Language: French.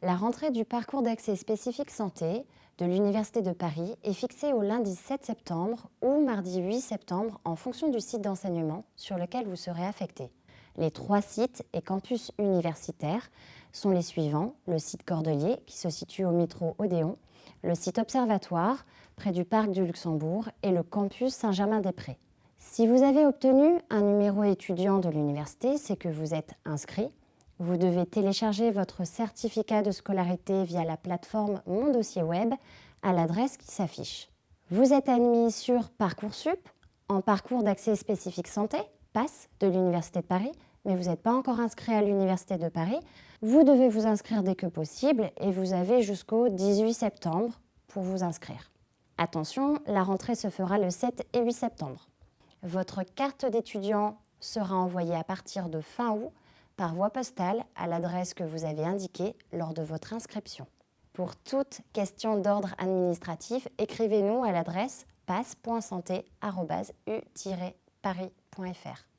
La rentrée du parcours d'accès spécifique santé de l'Université de Paris est fixée au lundi 7 septembre ou mardi 8 septembre en fonction du site d'enseignement sur lequel vous serez affecté. Les trois sites et campus universitaires sont les suivants. Le site Cordelier, qui se situe au métro Odéon, le site Observatoire, près du Parc du Luxembourg, et le campus Saint-Germain-des-Prés. Si vous avez obtenu un numéro étudiant de l'université, c'est que vous êtes inscrit. Vous devez télécharger votre certificat de scolarité via la plateforme Mon dossier web à l'adresse qui s'affiche. Vous êtes admis sur Parcoursup, en parcours d'accès spécifique santé, PASS, de l'Université de Paris, mais vous n'êtes pas encore inscrit à l'Université de Paris. Vous devez vous inscrire dès que possible et vous avez jusqu'au 18 septembre pour vous inscrire. Attention, la rentrée se fera le 7 et 8 septembre. Votre carte d'étudiant sera envoyée à partir de fin août par voie postale à l'adresse que vous avez indiquée lors de votre inscription. Pour toute question d'ordre administratif, écrivez-nous à l'adresse passe.santé.u-paris.fr.